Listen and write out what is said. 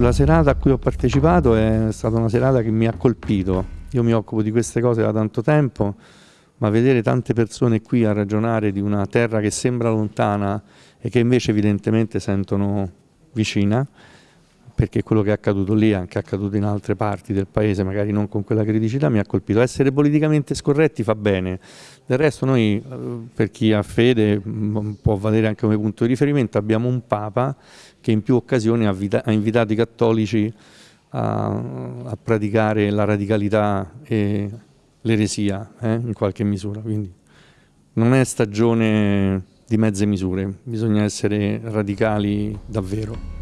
La serata a cui ho partecipato è stata una serata che mi ha colpito. Io mi occupo di queste cose da tanto tempo, ma vedere tante persone qui a ragionare di una terra che sembra lontana e che invece evidentemente sentono vicina, perché quello che è accaduto lì anche accaduto in altre parti del paese, magari non con quella criticità, mi ha colpito. Essere politicamente scorretti fa bene, del resto noi, eh, per chi ha fede, mm, può valere anche come punto di riferimento, abbiamo un Papa che in più occasioni ha invitato i cattolici a, a, praticare la radicalità e l'eresia eh, in qualche misura. Quindi non è stagione di mezze misure, bisogna essere radicali davvero.